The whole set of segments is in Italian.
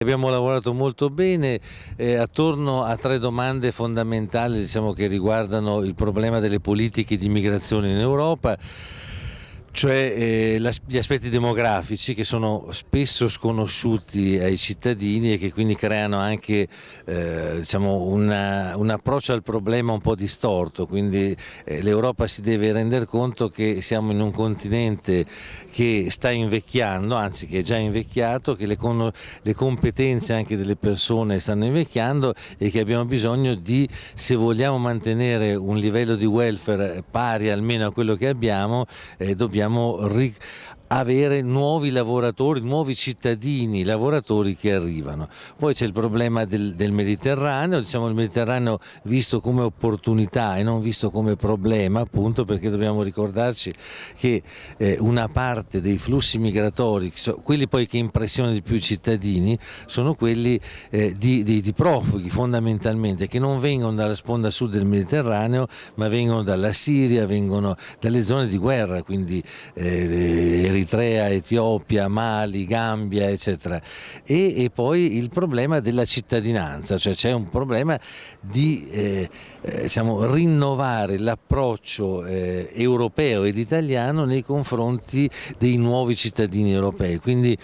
Abbiamo lavorato molto bene eh, attorno a tre domande fondamentali diciamo, che riguardano il problema delle politiche di immigrazione in Europa cioè eh, gli aspetti demografici che sono spesso sconosciuti ai cittadini e che quindi creano anche eh, diciamo una, un approccio al problema un po' distorto, quindi eh, l'Europa si deve rendere conto che siamo in un continente che sta invecchiando, anzi che è già invecchiato, che le, le competenze anche delle persone stanno invecchiando e che abbiamo bisogno di, se vogliamo mantenere un livello di welfare pari almeno a quello che abbiamo, eh, dobbiamo dobbiamo avere nuovi lavoratori, nuovi cittadini, lavoratori che arrivano. Poi c'è il problema del, del, Mediterraneo, diciamo il Mediterraneo visto come opportunità e non visto come problema appunto perché dobbiamo ricordarci che eh, una parte dei flussi migratori, quelli poi che impressionano di più i cittadini, sono quelli eh, di, di, di profughi fondamentalmente che non vengono dalla sponda sud del Mediterraneo ma vengono dalla Siria, vengono dalle zone di guerra, quindi eh, Eritrea, Etiopia, Mali, Gambia eccetera. E, e poi il problema della cittadinanza, cioè c'è un problema di eh, eh, diciamo, rinnovare l'approccio eh, europeo ed italiano nei confronti dei nuovi cittadini europei, quindi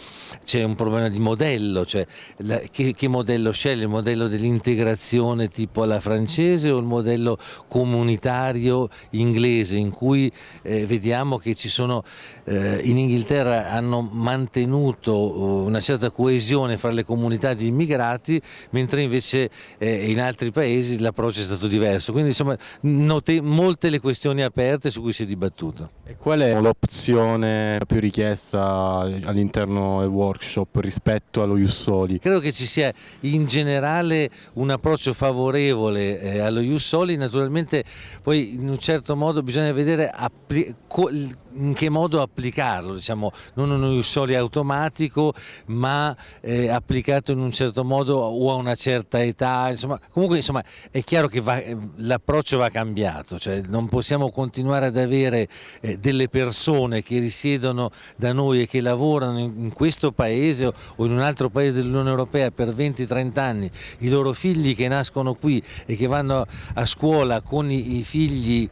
c'è un problema di modello, cioè la, che, che modello sceglie, il modello dell'integrazione tipo alla francese o il modello comunitario inglese in cui eh, vediamo che ci sono eh, in Inghilterra hanno mantenuto uh, una certa coesione fra le comunità di immigrati, mentre invece eh, in altri paesi l'approccio è stato diverso. Quindi insomma note molte le questioni aperte su cui si è dibattuto. E qual è l'opzione più richiesta all'interno del workshop rispetto allo Jussoli? Credo che ci sia in generale un approccio favorevole eh, allo Jussoli, naturalmente poi in un certo modo bisogna vedere in che modo applicarlo, diciamo, non uno Jussoli automatico ma eh, applicato in un certo modo o a una certa età, insomma, comunque insomma, è chiaro che l'approccio va cambiato, cioè non possiamo continuare ad avere eh, delle persone che risiedono da noi e che lavorano in, questo paese o in un altro paese dell'Unione Europea per 20-30 anni, i loro figli che nascono qui e che vanno a scuola con i, figli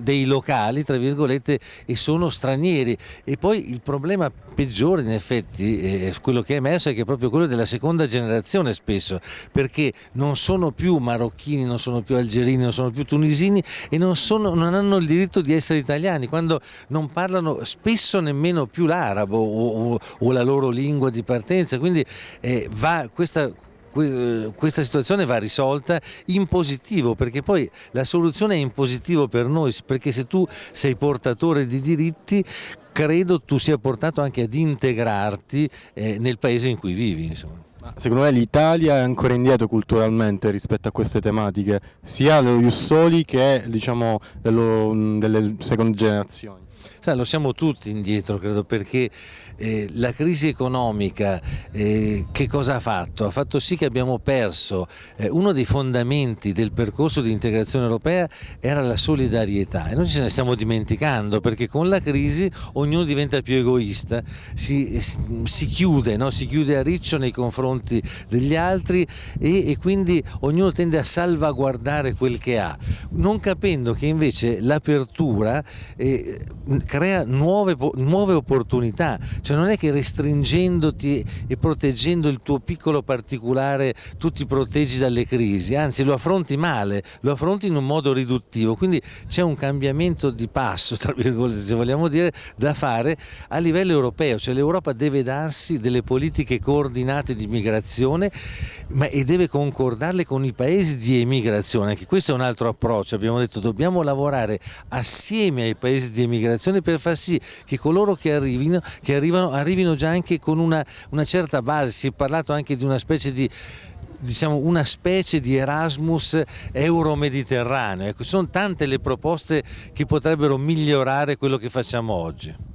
dei locali, tra virgolette, e sono stranieri. E poi il problema peggiore in effetti, eh, quello che è emerso è che è proprio quello della seconda generazione spesso, perché non sono più marocchini, non sono più algerini, non sono più tunisini e non, sono, non hanno il diritto di essere italiani, quando non parlano spesso nemmeno più l'arabo o, o, o, la loro lingua di partenza, quindi eh, va questa questa situazione va risolta in positivo perché poi la soluzione è in positivo per noi perché se tu sei portatore di diritti credo tu sia portato anche ad integrarti eh, nel paese in cui vivi. Insomma. Secondo me l'Italia è ancora indietro culturalmente rispetto a queste tematiche, sia dello Jussoli che diciamo, dello, delle seconde generazioni. Sai, lo siamo tutti indietro, credo, perché eh, la crisi economica eh, che cosa ha fatto? Ha fatto sì che abbiamo perso eh, uno dei fondamenti del percorso di integrazione europea era la solidarietà e noi ce ne stiamo dimenticando perché con la crisi ognuno diventa più egoista, si, si chiude, no? si chiude a riccio nei confronti degli altri e, e quindi ognuno tende a salvaguardare quel che ha, non capendo che invece l'apertura eh, crea nuove, nuove opportunità, cioè non è che restringendoti e proteggendo il tuo piccolo particolare tu ti proteggi dalle crisi, anzi lo affronti male, lo affronti in un modo riduttivo, quindi c'è un cambiamento di passo, tra virgolette se vogliamo dire, da fare a livello europeo, cioè l'Europa deve darsi delle politiche coordinate di migrazione ma, e deve concordarle con i paesi di emigrazione, anche questo è un altro approccio, abbiamo detto dobbiamo lavorare assieme ai paesi di emigrazione per far sì che coloro che arrivino, che arrivano arrivino già anche con una, una certa base, si è parlato anche di una specie di diciamo, una specie di Erasmus euro-mediterraneo. Ecco, sono tante le proposte che potrebbero migliorare quello che facciamo oggi.